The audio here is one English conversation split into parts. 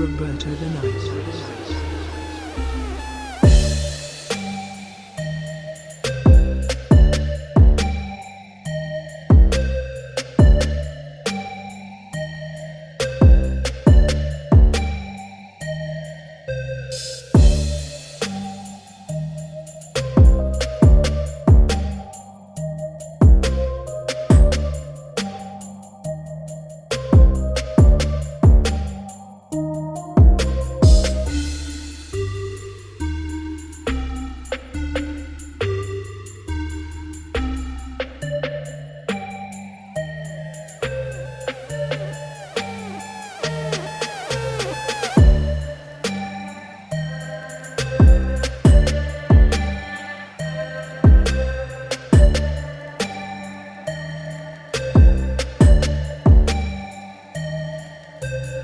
Roberto the Knight.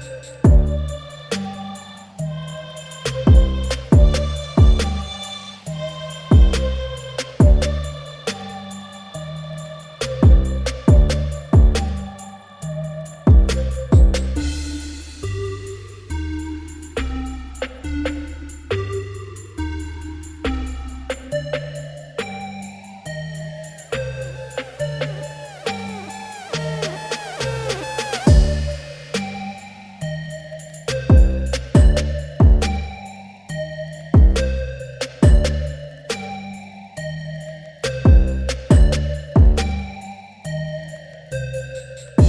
Yeah. Música